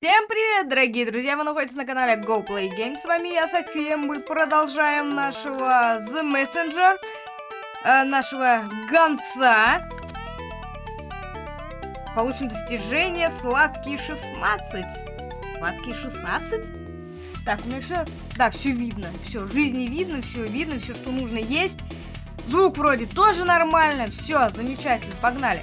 Всем привет, дорогие друзья! Вы находитесь на канале Go. С вами я, София. Мы продолжаем нашего The Messenger, э, нашего гонца. Получено достижение сладкие 16. Сладкие 16? Так, у меня все... Да, все видно. Все, жизни видно, все видно, все, что нужно есть. Звук вроде тоже нормально. Все, замечательно, погнали.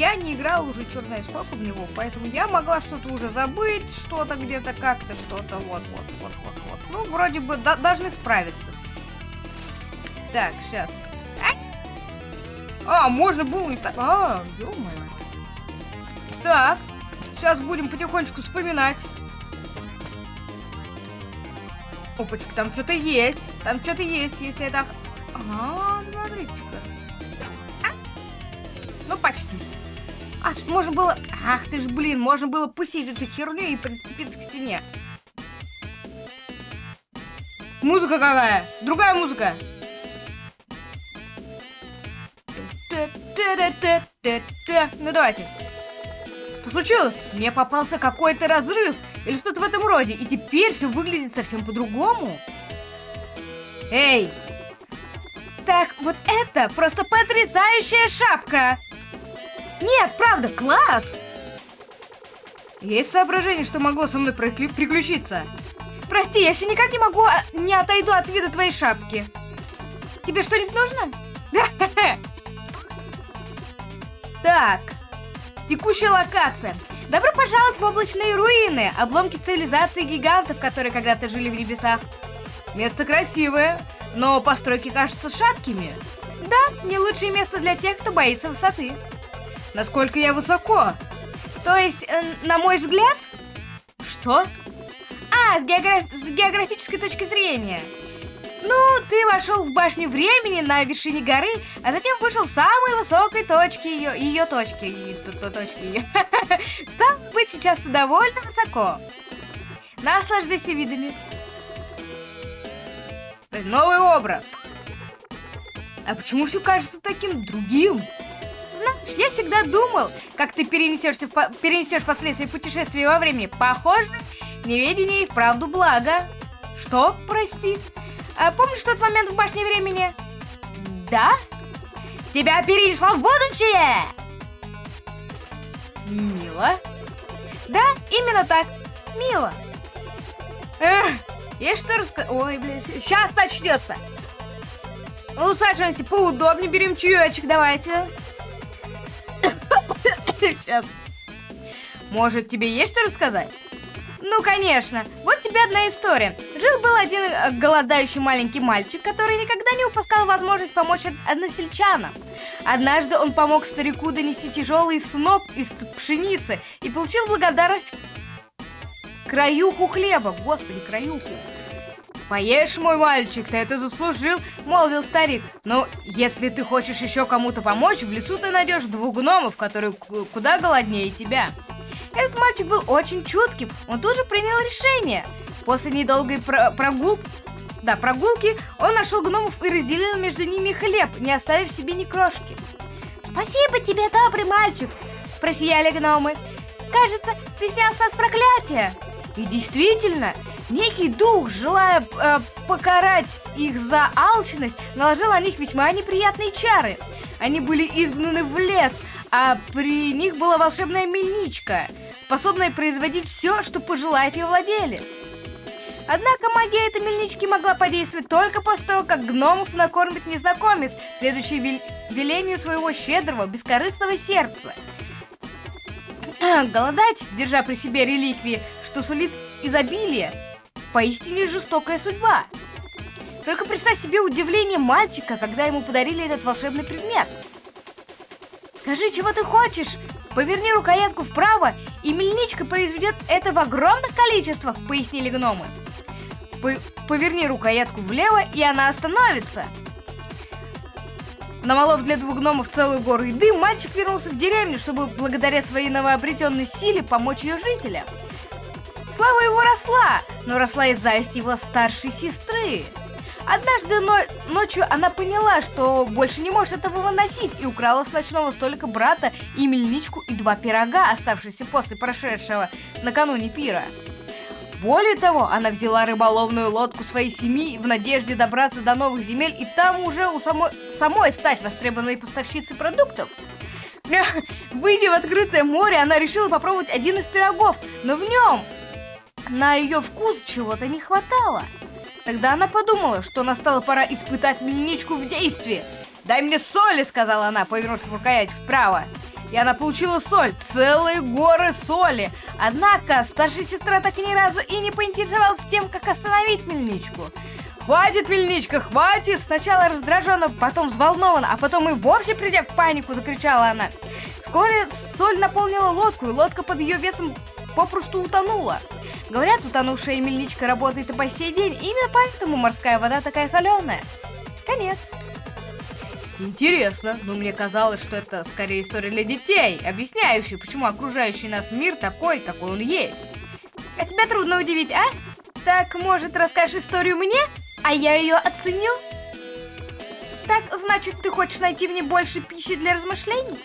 Я не играл уже черт сколько в него, поэтому я могла что-то уже забыть, что-то где-то как-то, что-то вот, вот, вот, вот, вот. Ну, вроде бы должны справиться. Так, сейчас. А, можно было и так. А, ё Так, сейчас будем потихонечку вспоминать. Опачка, там что-то есть. Там что-то есть, если это... Ага, смотрите-ка. А? Ну, почти. А, можно было... Ах ты ж, блин, можно было пустить эту херню и прицепиться к стене. Музыка какая? Другая музыка. Ну давайте. Что случилось? Мне попался какой-то разрыв или что-то в этом роде, и теперь все выглядит совсем по-другому. Эй! Так, вот это просто потрясающая шапка! Нет, правда, класс! Есть соображение, что могло со мной приключиться? Прости, я еще никак не могу, а, не отойду от вида твоей шапки. Тебе что-нибудь нужно? Так, текущая локация. Добро пожаловать в облачные руины, обломки цивилизации гигантов, которые когда-то жили в небесах. Место красивое, но постройки кажутся шаткими. Да, не лучшее место для тех, кто боится высоты. Насколько я высоко? То есть, э, на мой взгляд? Что? А, с, географ... с географической точки зрения. Ну, ты вошел в башню времени на вершине горы, а затем вышел в самой высокой точке ее, ее точки, ее, точки ее. Стал быть, сейчас довольно высоко. Наслаждайся видами. Новый образ. А почему все кажется таким другим? Я всегда думал, как ты перенесешься, перенесешь последствия путешествия во времени. Похоже, неведение и вправду благо. Что, прости? А помнишь тот момент в башне времени? Да? Тебя перенесло в будущее! Мило. Да, именно так. Мило. Эх, я что рассказать? Ой, блин, сейчас начнется. Усаживаемся поудобнее, берем чаечек, давайте. Сейчас. Может, тебе есть что рассказать? Ну, конечно. Вот тебе одна история. Жил-был один э, голодающий маленький мальчик, который никогда не упускал возможность помочь односельчанам. Однажды он помог старику донести тяжелый сноп из пшеницы и получил благодарность краюху хлеба. Господи, краюху. «Поешь, мой мальчик, ты это заслужил», — молвил старик. «Но если ты хочешь еще кому-то помочь, в лесу ты найдешь двух гномов, которые куда голоднее тебя». Этот мальчик был очень чутким, он тоже принял решение. После недолгой про прогулки, да, прогулки, он нашел гномов и разделил между ними хлеб, не оставив себе ни крошки. «Спасибо тебе, добрый мальчик!» – просияли гномы. «Кажется, ты снял с нас проклятие!» И действительно, Некий дух, желая э, покарать их за алчность, наложил на них весьма неприятные чары. Они были изгнаны в лес, а при них была волшебная мельничка, способная производить все, что пожелает ее владелец. Однако магия этой мельнички могла подействовать только после того, как гномов накормит незнакомец, следующий вел велению своего щедрого, бескорыстного сердца. Голодать, держа при себе реликвии, что сулит изобилие, Поистине жестокая судьба. Только представь себе удивление мальчика, когда ему подарили этот волшебный предмет. Скажи, чего ты хочешь? Поверни рукоятку вправо, и мельничка произведет это в огромных количествах, пояснили гномы. Поверни рукоятку влево, и она остановится. Намолов для двух гномов целую гору еды, мальчик вернулся в деревню, чтобы благодаря своей новообретенной силе помочь ее жителям. Слава его росла, но росла и зависть его старшей сестры. Однажды но ночью она поняла, что больше не может этого выносить, и украла с ночного столика брата и мельничку и два пирога, оставшиеся после прошедшего накануне пира. Более того, она взяла рыболовную лодку своей семьи в надежде добраться до новых земель и там уже у самой, самой стать востребованной поставщицей продуктов. Выйдя в открытое море, она решила попробовать один из пирогов, но в нем на ее вкус чего-то не хватало. Тогда она подумала, что настала пора испытать мельничку в действии. «Дай мне соли!» — сказала она, повернув рукоять вправо. И она получила соль, целые горы соли. Однако старшая сестра так ни разу и не поинтересовалась тем, как остановить мельничку. «Хватит, мельничка, хватит!» Сначала раздраженно, потом взволнованно, а потом и вовсе придя в панику, закричала она. Вскоре соль наполнила лодку, и лодка под ее весом попросту утонула. Говорят, утонувшая мельничка работает и по сей день. Именно поэтому морская вода такая соленая. Конец. Интересно, но мне казалось, что это скорее история для детей, объясняющая, почему окружающий нас мир такой, какой он есть. А тебя трудно удивить, а? Так, может, расскажешь историю мне, а я ее оценю? Так, значит, ты хочешь найти в ней больше пищи для размышлений?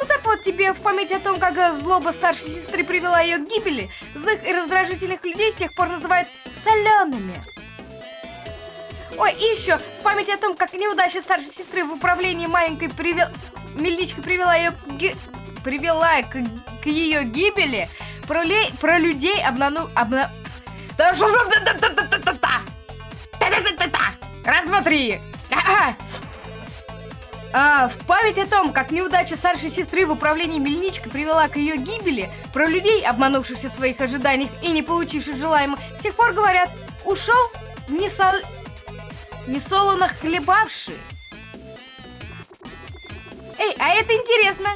Ну так вот, тебе в память о том, как злоба старшей сестры привела ее к гибели, злых и раздражительных людей с тех пор называют солеными. Ой, и еще в память о том, как неудача старшей сестры в управлении маленькой привел... мельничкой привела ее к... Ги... привела к, к ее гибели, про, лей... про людей обнану... обна... Раз, два, три. А, в память о том, как неудача старшей сестры в управлении мельничкой привела к ее гибели, про людей, обманувшихся в своих ожиданиях и не получивших желаемого, с тех пор говорят, ушел не, сол... не солоно хлебавший. Эй, а это интересно.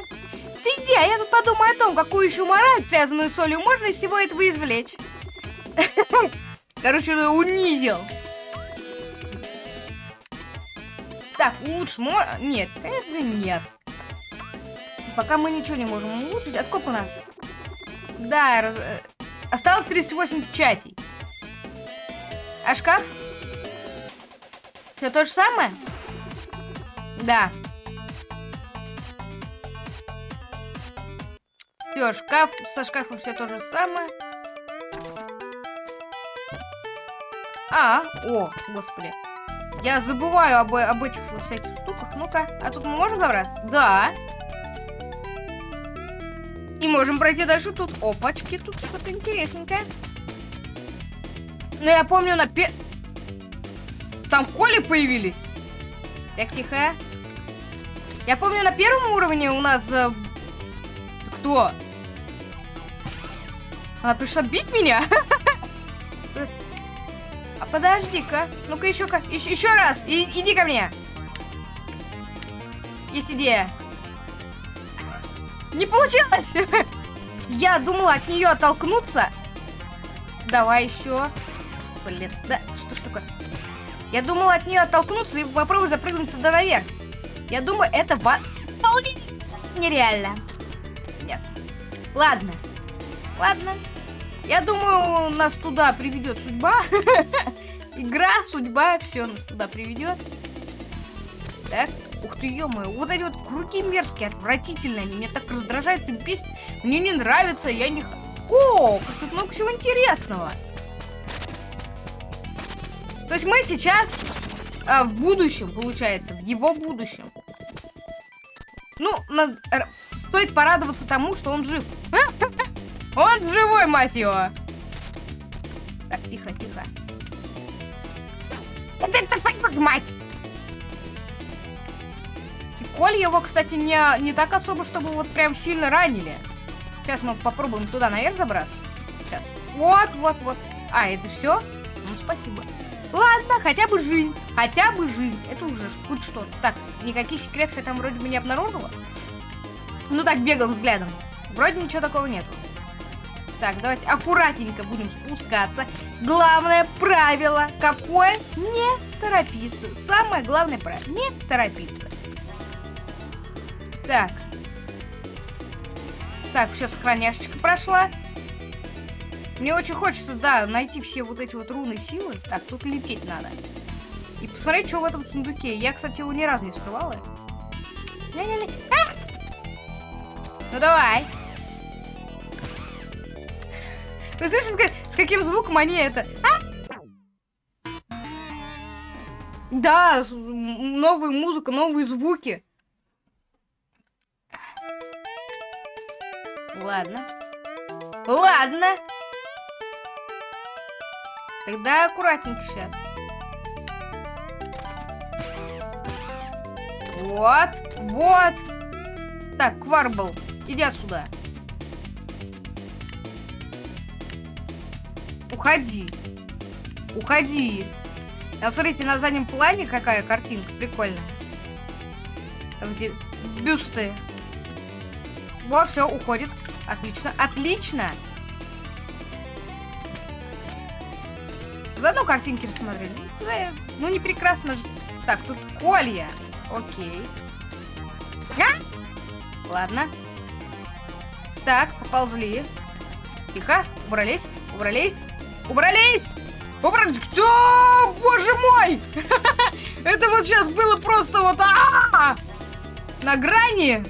Ты иди, а я тут подумаю о том, какую еще мораль, связанную с солью, можно из всего этого извлечь. Короче, унизил. Так, лучше мо... Нет, конечно, нет. Пока мы ничего не можем улучшить. А сколько у нас? Да, раз... Э, осталось 38 печатей. А шкаф? Все то же самое? Да. Все, шкаф, со шкафом все то же самое. А, о, господи. Я забываю об, об этих всяких штуках. Ну-ка, а тут мы можем забраться? Да. И можем пройти дальше тут. Опачки, тут что-то интересненькое. Ну, я помню на пе... Там коли появились. Так, тихо. Я помню, на первом уровне у нас... Э... Кто? Она пришла бить меня? Подожди-ка. Ну-ка еще как. Еще, еще раз. И, иди ко мне. Есть идея. Не получилось. Я думала от нее оттолкнуться. Давай еще. Блин, да, что ж такое? Я думала от нее оттолкнуться и попробую запрыгнуть туда наверх. Я думаю, это ва... нереально. Нет. Ладно. Ладно. Я думаю, нас туда приведет судьба. Игра, судьба, все нас туда приведет. Так, ух ты, ё -моё, вот эти вот круги мерзкие, отвратительные, они меня так раздражают и бесит. Мне не нравится, я не... О, тут много всего интересного. То есть мы сейчас а, в будущем, получается, в его будущем. Ну, на... стоит порадоваться тому, что он жив. Он живой, мать его! Так, тихо, тихо. Мать! И Коль его, кстати, не, не так особо, чтобы вот прям сильно ранили. Сейчас мы попробуем туда наверх забраться. Сейчас. Вот, вот, вот. А, это все? Ну, спасибо. Ладно, хотя бы жизнь. Хотя бы жизнь. Это уже хоть что-то. Так, никаких секретов я там вроде бы не обнаружила. Ну так, беглым взглядом. Вроде ничего такого нету. Так, давайте аккуратненько будем спускаться. Главное правило какое? Не торопиться. Самое главное правило. Не торопиться. Так. Так, все, сохраняшечка прошла. Мне очень хочется, да, найти все вот эти вот руны силы. Так, тут лететь надо. И посмотреть, что в этом сундуке. Я, кстати, его ни разу не скрывала. А! Ну давай. Вы слышите, с каким звуком они это... А? Да, новая музыка, новые звуки. Ладно. Ладно. Тогда аккуратненько сейчас. Вот, вот. Так, Кварбл, иди отсюда. Уходи. Уходи. А смотрите, на заднем плане какая картинка. Прикольно. Где бюсты. Вот, все, уходит. Отлично, отлично. Заодно картинки рассмотрели. Ну, не прекрасно же. Так, тут колья. Окей. А? Ладно. Так, поползли. Тихо, убрались, убрались, убрались! Убрались! О, боже мой! Это вот сейчас было просто вот а на грани.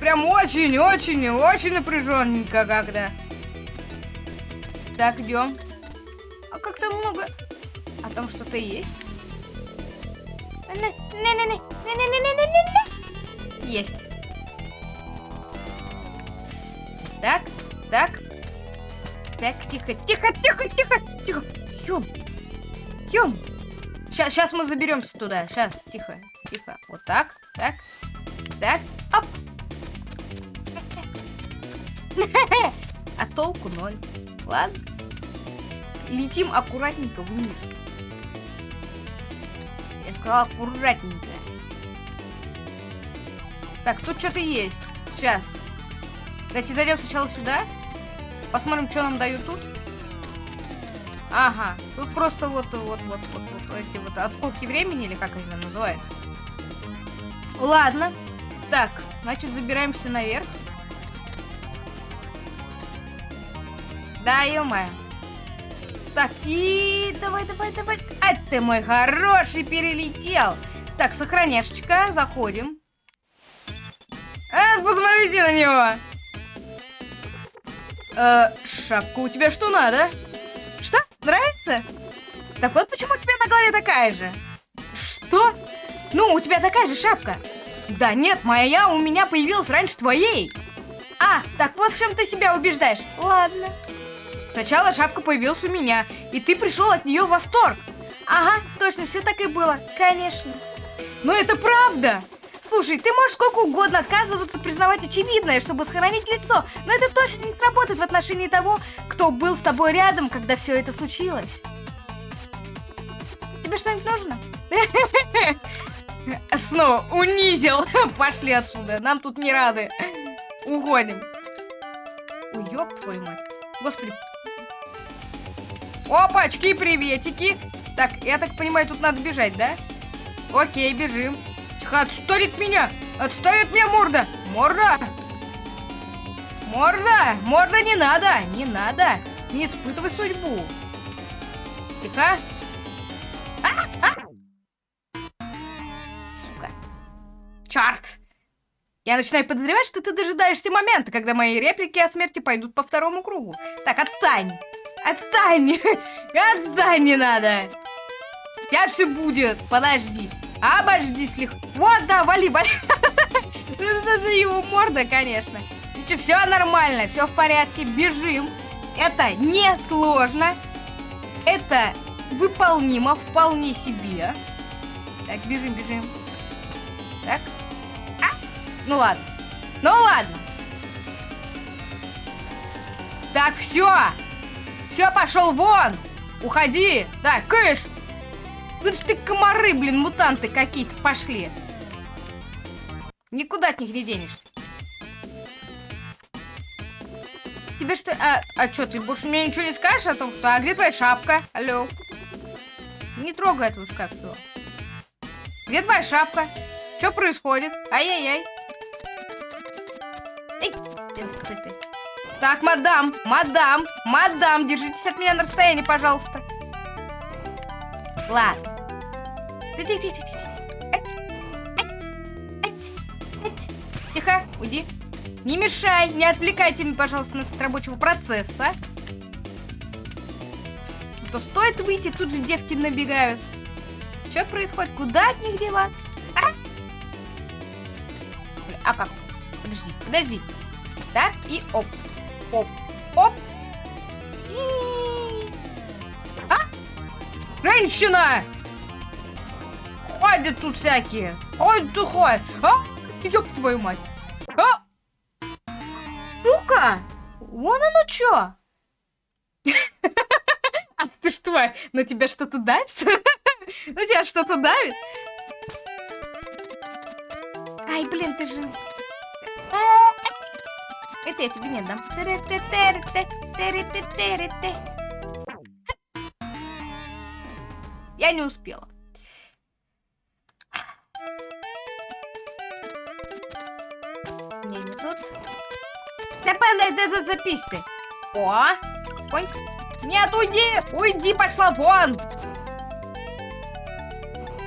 Прям очень, очень, очень напряженненько как-то. Так, идем. А как-то много. А там что-то есть? Есть. Так, так. Так, тихо, тихо, тихо, тихо, тихо. Хём. Хём. Сейчас, сейчас мы заберемся туда. Сейчас, тихо, тихо. Вот так, так, так. Оп. А толку ноль. Ладно. Летим аккуратненько вниз. Я сказала аккуратненько. Так, тут что-то есть. Сейчас. Давайте зайдем сначала сюда. Посмотрим, что нам дают тут. Ага, тут просто вот, вот, вот, вот, вот эти вот осколки времени, или как они там называются. Ладно. Так, значит, забираемся наверх. Да, ё Так, и давай, давай, давай. А ты мой хороший перелетел. Так, сохраняшечка, заходим. А, посмотрите на него. Э, шапка у тебя что надо? Что? Нравится? Так вот почему у тебя на голове такая же. Что? Ну, у тебя такая же шапка. Да нет, моя у меня появилась раньше твоей. А, так вот в чем ты себя убеждаешь. Ладно. Сначала шапка появилась у меня, и ты пришел от нее в восторг. Ага, точно, все так и было. Конечно. Но это правда. Слушай, ты можешь сколько угодно отказываться признавать очевидное, чтобы сохранить лицо, но это точно не сработает в отношении того, кто был с тобой рядом, когда все это случилось. Тебе что-нибудь нужно? Снова унизил. Пошли отсюда, нам тут не рады. Уходим. Уёб твою мать. Господи, Опачки, приветики. Так, я так понимаю, тут надо бежать, да? Окей, бежим. Тихо, отстой от меня! Отстой от меня, морда! Морда! Морда! Морда не надо! Не надо! Не испытывай судьбу! Тихо! А! А! Сука! Черт! Я начинаю подозревать, что ты дожидаешься момента, когда мои реплики о смерти пойдут по второму кругу. Так, отстань! Отстань! Отстань, не надо! Сейчас все будет, подожди. Обожди слегка. Вот, да, вали, вали. Это его морда, конечно. Ничего, все нормально, все в порядке, бежим. Это не сложно. Это выполнимо вполне себе. Так, бежим, бежим. Так. А! Ну ладно. Ну ладно. Так, все. Все, пошел вон! Уходи! Так, кыш! Ну ты комары, блин, мутанты какие-то пошли. Никуда от них не денешься. Тебе что... А, а что, ты больше мне ничего не скажешь о том, что... А где твоя шапка? Алло. Не трогай эту шкафу. Где твоя шапка? Что происходит? Ай-яй-яй. Так, мадам, мадам, мадам, держитесь от меня на расстоянии, пожалуйста. Да тихо, уйди. Не мешай, не отвлекайте меня, пожалуйста, от рабочего процесса. А то стоит выйти, тут же девки набегают. Что происходит? Куда от них деваться? А, а как? Подожди, подожди. Так, и оп. Оп. Оп. Женщина! Ходят тут всякие. Ой, ты ходишь. А? Ёб твою мать. А? Сука! Вон оно чё. Ах ты ж тварь, на тебя что-то давится? На тебя что-то давит? Ай, блин, ты же... А, Это я тебе не дам. Я не успела. Не, не падай, да, да, запись ты. О, конь. Нет, уйди! Уйди, пошла вон!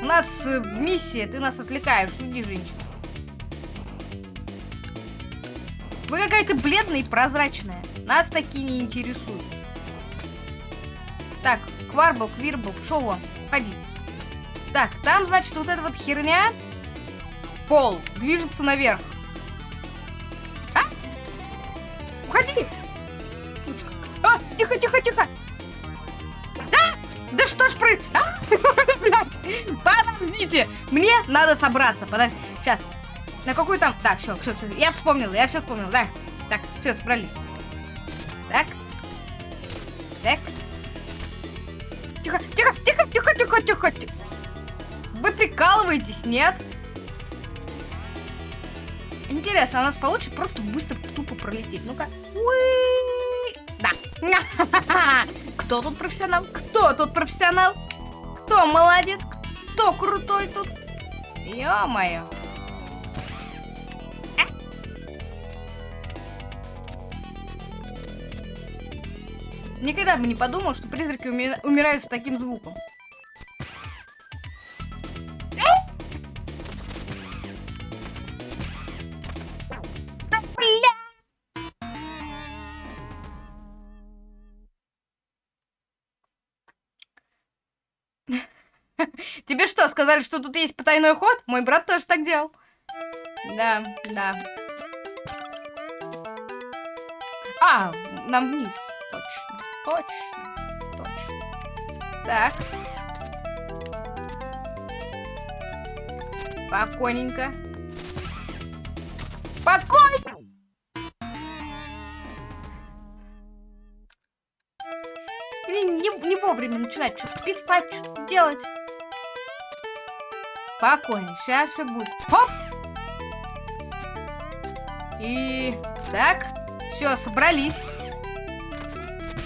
У нас э, миссия, ты нас отвлекаешь. Уйди, женщина. Вы какая-то бледная и прозрачная. Нас такие не интересуют. Так, Кварбл, Квирбл, пшел вон. Ходи. Так, там, значит, вот эта вот херня. Пол движется наверх. А? Уходи! А, тихо, тихо, тихо! Да! Да что ж про... А? Блядь! Подождите! Мне надо собраться. Подожди. Сейчас. На какой там... Да, все, все, все. Я вспомнила, я все вспомнила, да. Так, все, собрались. Тихо, тихо. Вы прикалываетесь, нет? Интересно, у нас получится просто быстро тупо пролететь. Ну-ка. Да. Кто тут профессионал? Кто тут профессионал? Кто молодец? Кто крутой тут? Ё-моё. А. Никогда бы не подумал, что призраки уми- умирают с таким звуком. Сказали, что тут есть потайной ход? Мой брат тоже так делал. Да, да. А, нам вниз. Точно, точно, точно. Так. Спокойненько. Спокойно! Блин, не, не вовремя начинать что-то писать, что-то делать. Спокойно, сейчас все будет. Хоп! И так, все, собрались.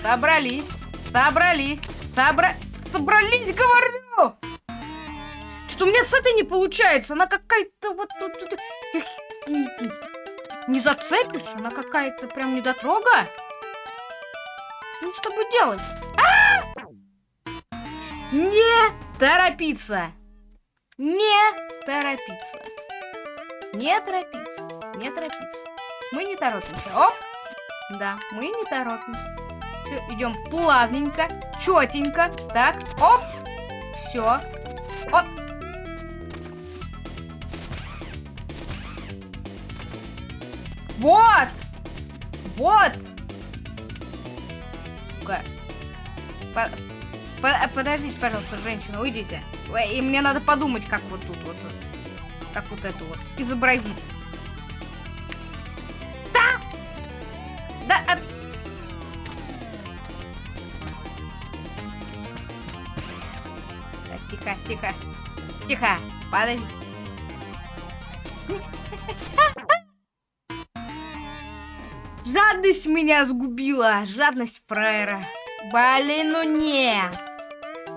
Собрались, собрались, собра... собрались, говорю! Что у меня с этой не получается, она какая-то вот тут... тут- Не зацепишь, она какая-то прям недотрога. Что мне с тобой делать? А! Не торопиться! Не торопиться. Не торопиться. Не торопиться. Мы не торопимся. Оп! Да, мы не торопимся. Все, идем плавненько, четенько. Так, оп! Все. Оп! Вот! Вот! По- подождите, пожалуйста, женщина, уйдите. И мне надо подумать, как вот тут вот. Как вот это вот. Изобразить. Да! Да, а- Так, тихо, тихо. Тихо. Подожди. Жадность меня сгубила. Жадность фраера. Блин, ну нет.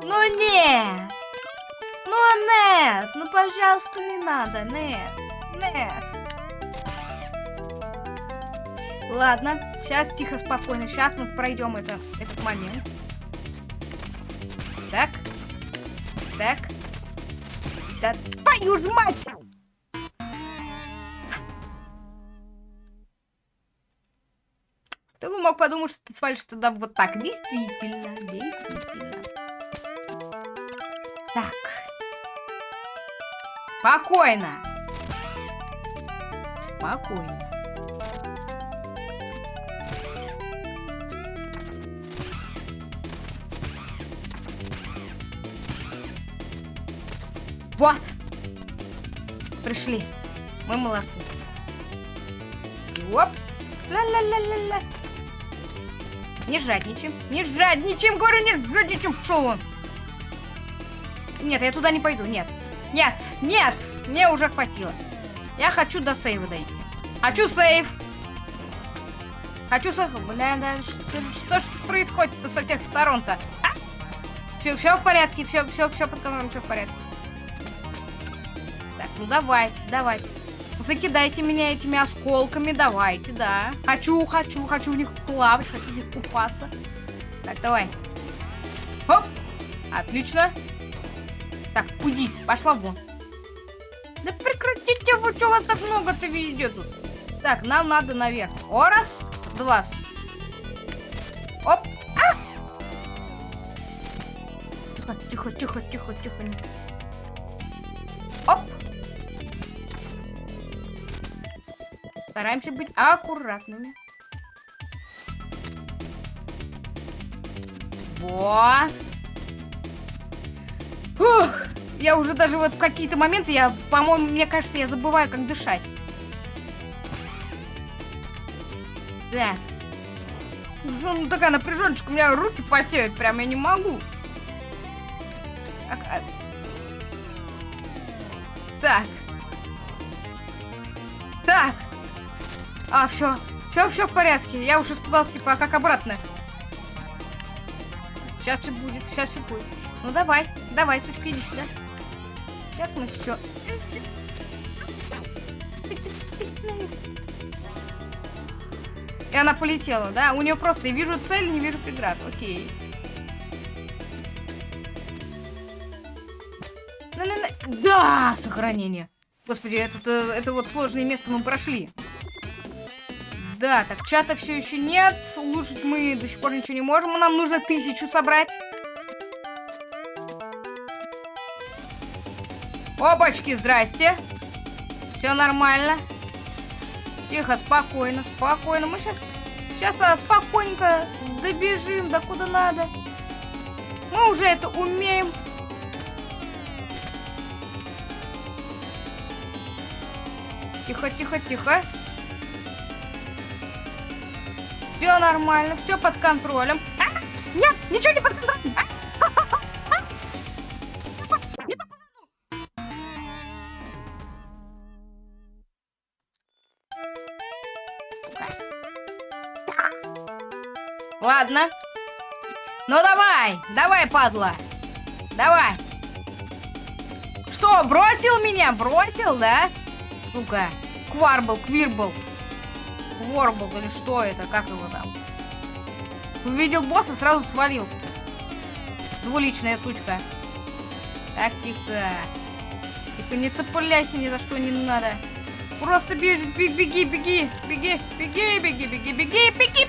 Ну нет. Ну нет. Ну, пожалуйста, не надо. Нет. Нет. Ладно, сейчас тихо, спокойно. Сейчас мы пройдем это, этот момент. Так. Так. Да твою ж мать! Кто бы мог подумать, что ты свалишься туда вот так? Действительно, действительно. Так. Спокойно. Спокойно. Вот. Пришли. Мы молодцы. Оп. Ла-ла-ла-ла-ла. Не жадничаем. Не жадничаем, говорю, не жадничаем. Шел он. Нет, я туда не пойду, нет. Нет, нет, мне уже хватило. Я хочу до сейва дойти. Хочу сейв. Хочу сейв. Бля, да, что, что происходит со всех сторон-то? А? Все, все в порядке, все, все, все под контролем, все в порядке. Так, ну давайте, давайте. Закидайте меня этими осколками, давайте, да. Хочу, хочу, хочу в них плавать, хочу в них купаться. Так, давай. Хоп! Отлично. Так, уйди, пошла вон. Да прекратите, вы что, вас так много-то везде тут? Так, нам надо наверх. О, раз, два. Оп! А! Тихо, тихо, тихо, тихо, тихо. Оп! Стараемся быть аккуратными. Вот. Фух. Я уже даже вот в какие-то моменты, я, по-моему, мне кажется, я забываю, как дышать. Да. Ну, такая напряженочка, у меня руки потеют, прям я не могу. А так. Так. А, все. Все, все в порядке. Я уже испугался, типа, а как обратно? Сейчас все будет, сейчас все будет. Ну давай, давай, сучка, иди сюда. Сейчас мы все. И она полетела, да? У нее просто я вижу цель, не вижу преград. Окей. Да, сохранение. Господи, это, это вот сложное место мы прошли. Да, так чата все еще нет. Улучшить мы до сих пор ничего не можем. Нам нужно тысячу собрать. Опачки, здрасте. Все нормально. Тихо, спокойно, спокойно. Мы сейчас, сейчас а, спокойненько добежим до куда надо. Мы уже это умеем. Тихо, тихо, тихо. Все нормально, все под контролем. А, нет, ничего не под контролем. А, Ладно. Ну давай, давай, падла. Давай. Что, бросил меня? Бросил, да? Сука. Кварбл, Квирбл. Ворбл или что это? Как его там? Увидел босса, сразу свалил. Двуличная сучка. Так, тихо. Тихо, не цепляйся ни за что не надо. Просто беги, беги, беги, беги, беги, беги, беги, беги, беги,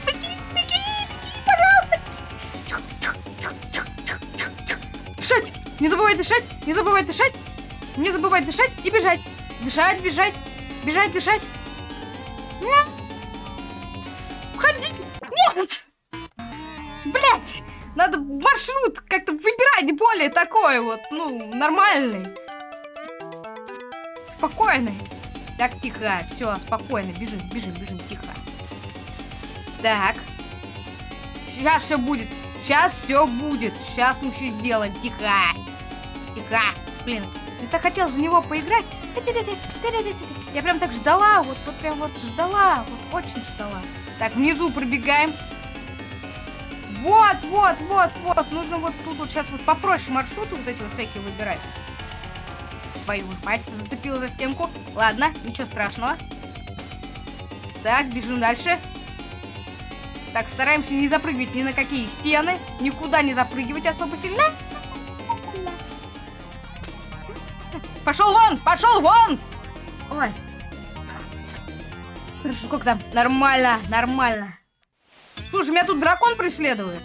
Не забывай дышать! Не забывай дышать! Не забывай дышать и бежать! Бежать, бежать! Бежать, дышать! Нет! Уходи! Нет! Блять! Надо маршрут как-то выбирать более такой вот, ну, нормальный. Спокойный. Так, тихо. Все, спокойно. Бежим, бежим, бежим, тихо. Так. Сейчас все будет. Сейчас все будет. Сейчас мы все сделаем. Тихо. Тихо. Блин, я так хотела в него поиграть. Я прям так ждала. Вот, вот прям вот ждала. Вот очень ждала. Так, внизу пробегаем. Вот, вот, вот, вот. Нужно вот тут вот сейчас вот попроще маршруты вот эти вот всякие выбирать. Твою мать, зацепила за стенку. Ладно, ничего страшного. Так, бежим дальше. Так, стараемся не запрыгивать ни на какие стены. Никуда не запрыгивать особо сильно. Пошел вон! Пошел вон! Ой. Хорошо, как там? Нормально, нормально. Слушай, меня тут дракон преследует.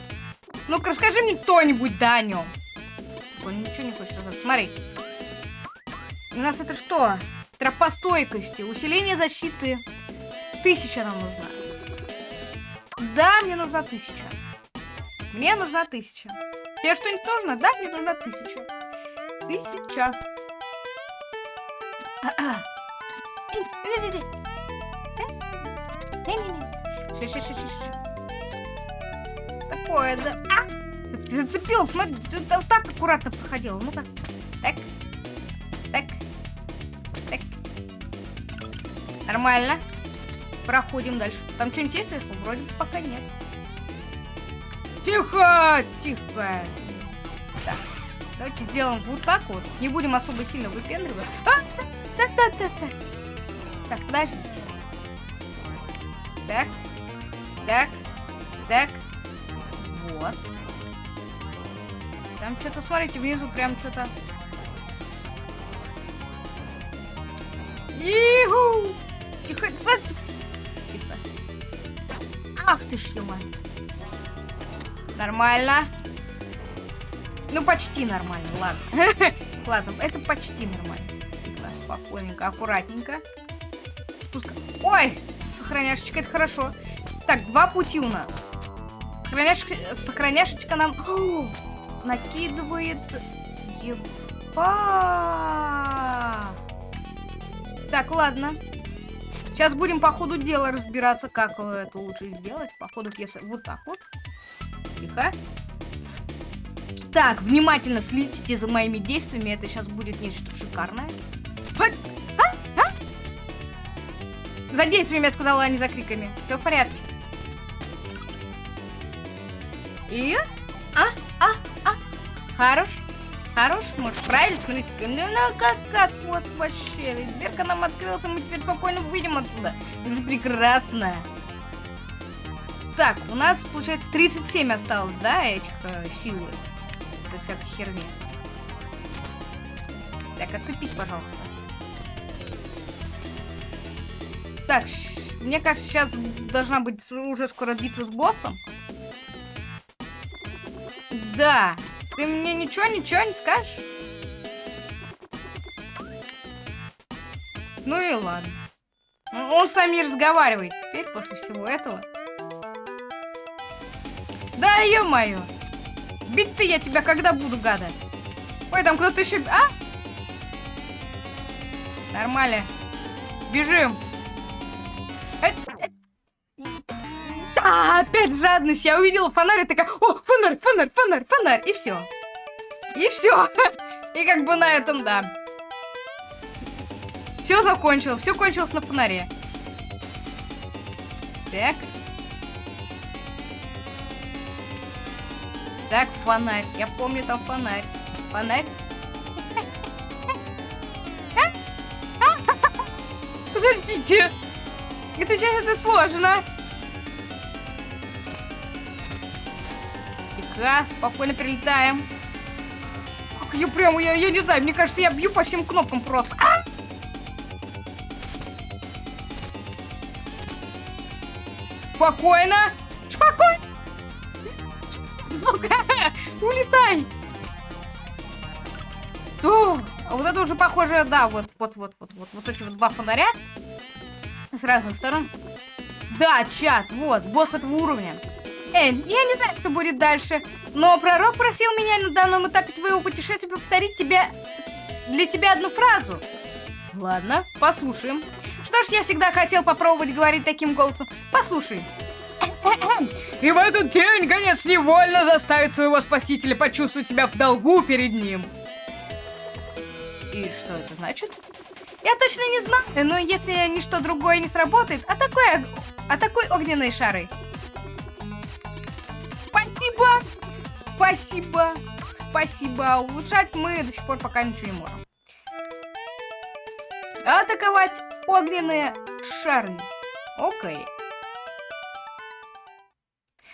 Ну-ка, расскажи мне кто-нибудь, да, о нем. Он ничего не хочет рассказать. Смотри. У нас это что? Тропа стойкости, усиление защиты. Тысяча нам нужна. Да, мне нужна тысяча. Мне нужна тысяча. Тебе что-нибудь нужно? Да, мне нужна тысяча. Тысяча. Такое, да. А! Ты зацепил, смотри, ты так аккуратно проходил. Ну-ка. Так. Так. Так. Нормально. Проходим дальше. Там что-нибудь есть сверху? Вроде пока нет. Тихо! Тихо! Так. Давайте сделаем вот так вот. Не будем особо сильно выпендривать. А! Так, так, так, так. Так, подождите. Так. Так. Так. Вот. Там что-то, смотрите, внизу прям что-то... Иху! Тихо. Ах ты ж, ё Нормально. Ну, почти нормально, ладно. ладно, это почти нормально. Спокойненько, аккуратненько. Спуска... Ой! Сохраняшечка, это хорошо. Так, два пути у нас. Сохраняшечка, сохраняшечка нам... О, накидывает... Еба! Так, ладно. Сейчас будем по ходу дела разбираться, как это лучше сделать. По ходу если вот так вот. Тихо. Так, внимательно следите за моими действиями. Это сейчас будет нечто шикарное. А? А? За действиями я сказала, а не за криками. Все в порядке. И... А, а, а. Хорош. Хорош, может, правильно? Смотрите, ну, ну как, как, вот вообще. Дверка нам открылась, мы теперь спокойно выйдем отсюда. Это прекрасно. Так, у нас, получается, 37 осталось, да, этих э, сил. Это всякой херни. Так, отцепись, пожалуйста. Так, мне кажется, сейчас должна быть уже скоро битва с боссом. Да, ты мне ничего, ничего не скажешь? Ну и ладно. Он с вами разговаривает теперь после всего этого. Да, ё-моё. Бить-то я тебя когда буду, гада? Ой, там кто-то еще... А? Нормально. Бежим. А, опять жадность. Я увидела фонарь и такая, о, фонарь, фонарь, фонарь, фонарь. И все. И все. И как бы на этом, да. Все закончилось. Все кончилось на фонаре. Так. Так, фонарь. Я помню там фонарь. Фонарь. Подождите. Это сейчас это сложно. Тихо, спокойно прилетаем. Как я прям, я, я не знаю, мне кажется, я бью по всем кнопкам просто. А! Спокойно. Спокойно. Сука, улетай. О, а вот это уже похоже, да, вот, вот, вот, вот, вот, вот эти вот два фонаря с разных сторон. Да, чат, вот, босс этого уровня. Эй, я не знаю, что будет дальше, но пророк просил меня на данном этапе твоего путешествия повторить тебе... для тебя одну фразу. Ладно, послушаем. Что ж, я всегда хотел попробовать говорить таким голосом. Послушай. И в этот день конец невольно заставит своего спасителя почувствовать себя в долгу перед ним. И что это значит? Я точно не знаю, но если ничто другое не сработает, а такой, а такой огненные шары. Спасибо! Спасибо! Спасибо! Улучшать мы до сих пор пока ничего не можем. Атаковать огненные шары. Окей.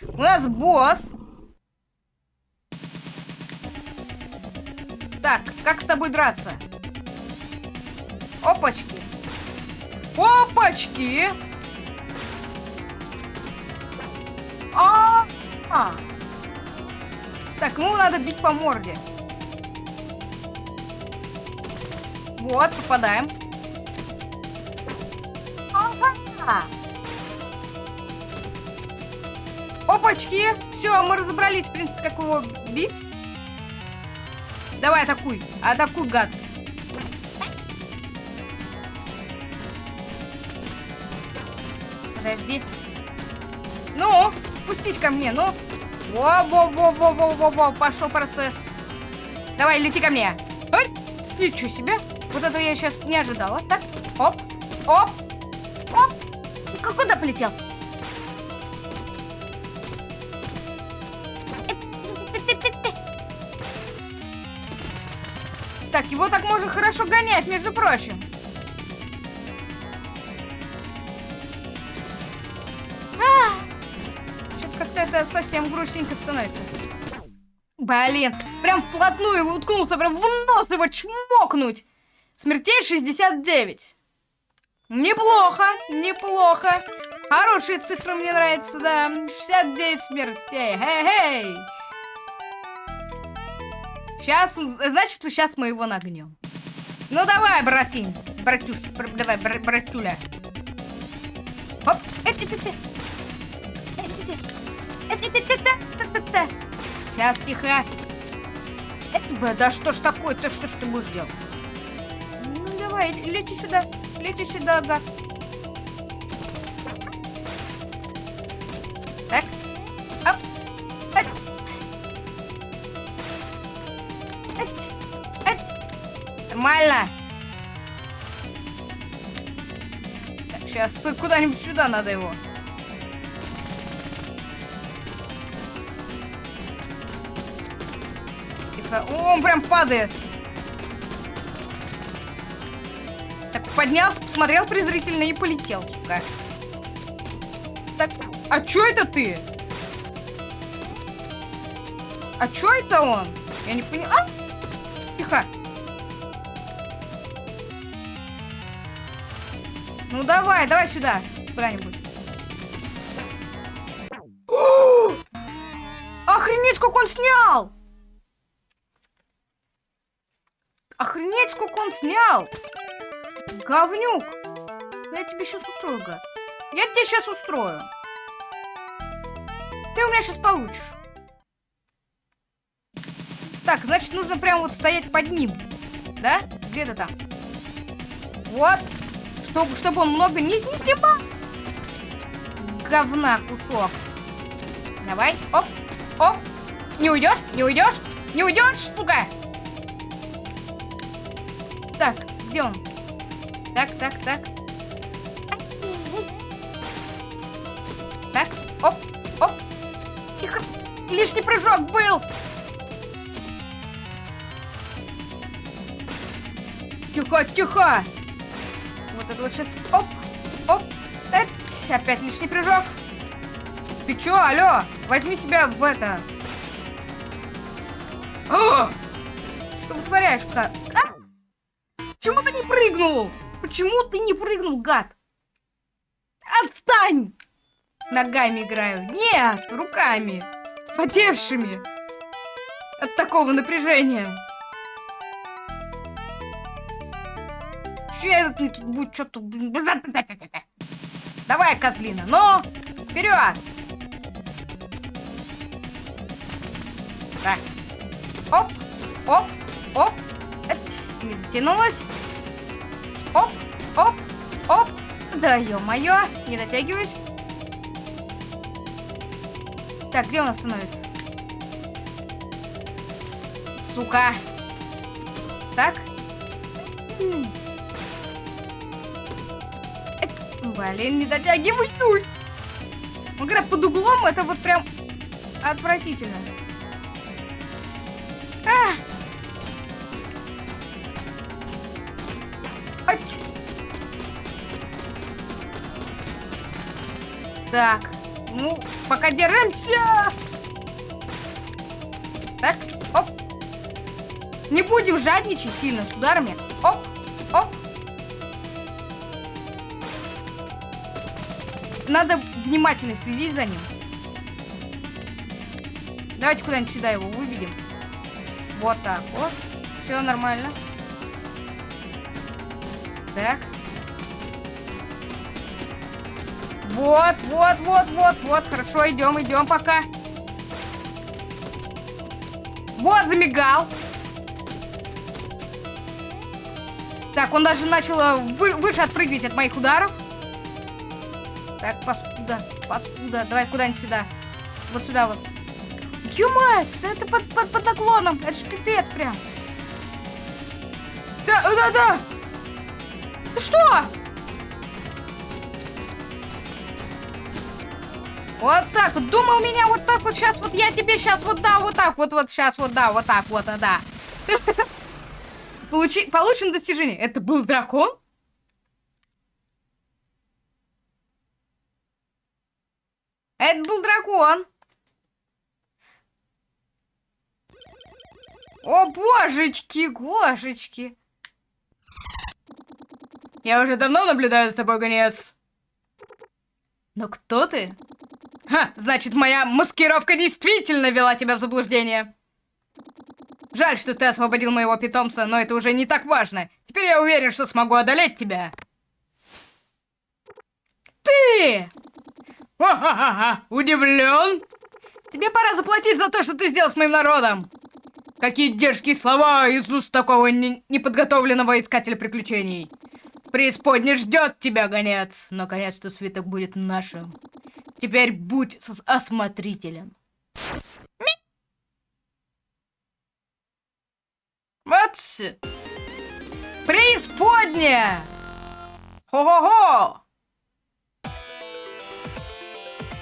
У нас босс. Так, как с тобой драться? Опачки. Опачки. А, -а, -а. Так, ему надо бить по морде. Вот, попадаем. Ага. Опачки! Все, мы разобрались, в принципе, как его бить. Давай, атакуй. Атакуй, гад. Подожди. Ну, спустись ко мне, ну. Во-во-во-во-во-во-во, пошел процесс. Давай, лети ко мне. Ой, ничего себе. Вот этого я сейчас не ожидала. Так, оп, оп, оп. Куда полетел? Так, его так можно хорошо гонять, между прочим. Совсем грустненько становится. Блин, прям вплотную его уткнулся, прям в нос его чмокнуть. Смертей 69. Неплохо, неплохо. Хорошие цифры мне нравятся, да. 69 смертей. Хей-хей. Сейчас, значит, сейчас мы его нагнем. Ну давай, братин. Братюш, бр давай, бр братюля. Оп. Сейчас, тихо. Да что ж такое-то, что ж ты будешь делать? Ну давай, лети сюда. Лети сюда, гад. Так. Оп. Ать. Ать. Ать. Нормально. Так, сейчас куда-нибудь сюда надо его. Тихо. О, он прям падает. поднялся, посмотрел презрительно и полетел, сука. Так, а чё это ты? А чё это он? Я не поняла. А? Тихо. Ну давай, давай сюда. Куда-нибудь. Охренеть, сколько он снял! Охренеть, сколько он снял! Говнюк! Я тебе сейчас устрою, гад. Я тебе сейчас устрою. Ты у меня сейчас получишь. Так, значит, нужно прямо вот стоять под ним. Да? Где-то там. Вот. Чтобы, чтобы он много не, не снимал. Говна кусок. Давай. Оп. Оп. Не уйдешь? Не уйдешь? Не уйдешь, сука? Он? Так, так, так. Так, оп, оп. Тихо. Лишний прыжок был. Тихо, тихо. Вот это сейчас. Оп, оп. Эть. Опять лишний прыжок. Ты чё, алло? Возьми себя в это. О! Что вытворяешь, прыгнул? Почему ты не прыгнул, гад? Отстань! Ногами играю. Нет, руками. Потевшими. От такого напряжения. Че этот мне тут будет что-то... Давай, козлина, ну, вперед! Так. Оп, оп, оп. Не дотянулась. Оп, оп, оп. Да ё-моё, не дотягиваюсь. Так, где он остановится? Сука. Так. Блин, не дотягиваюсь. Ну, когда под углом, это вот прям отвратительно. Так, ну, пока держимся. Так, оп. Не будем жадничать сильно с ударами. Оп, оп. Надо внимательно следить за ним. Давайте куда-нибудь сюда его выведем. Вот так вот. Все нормально. Так. Вот, вот, вот, вот, вот. Хорошо, идем, идем пока. Вот, замигал. Так, он даже начал э, вы, выше отпрыгивать от моих ударов. Так, паскуда, паскуда. Давай куда-нибудь сюда. Вот сюда вот. Ё-мать, это под, под, под наклоном. Это ж пипец прям. Да, да, да. Ты что? Вот так вот. Думал меня вот так вот сейчас вот я тебе сейчас вот да, вот так вот вот сейчас вот да, вот так вот, да. Получи... Получено достижение. Это был дракон? Это был дракон. О, божечки, гошечки. Я уже давно наблюдаю за тобой, гонец. Но кто ты? Ха, значит, моя маскировка действительно вела тебя в заблуждение. Жаль, что ты освободил моего питомца, но это уже не так важно. Теперь я уверен, что смогу одолеть тебя. Ты! Ха-ха-ха! Удивлен? Тебе пора заплатить за то, что ты сделал с моим народом. Какие дерзкие слова из уст такого не неподготовленного искателя приключений. Преисподня ждет тебя, гонец. Наконец-то свиток будет нашим. Теперь будь осмотрителен. Вот все. Преисподня! Хо-хо-хо!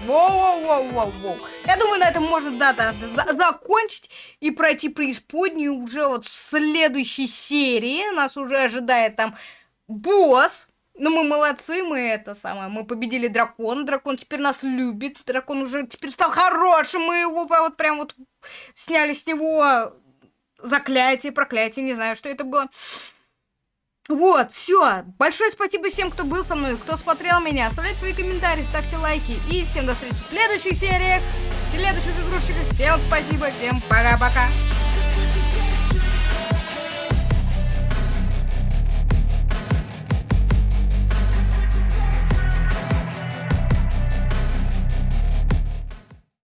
Воу-воу-воу-воу-воу. Я думаю, на этом можно, да, да, да, закончить и пройти преисподнюю уже вот в следующей серии. Нас уже ожидает там босс. Ну, мы молодцы, мы это самое, мы победили дракона, дракон теперь нас любит, дракон уже теперь стал хорошим, мы его вот прям вот сняли с него заклятие, проклятие, не знаю, что это было. Вот, все. Большое спасибо всем, кто был со мной, кто смотрел меня. Оставляйте свои комментарии, ставьте лайки. И всем до встречи в следующих сериях, в следующих игрушечках. Всем спасибо, всем пока-пока.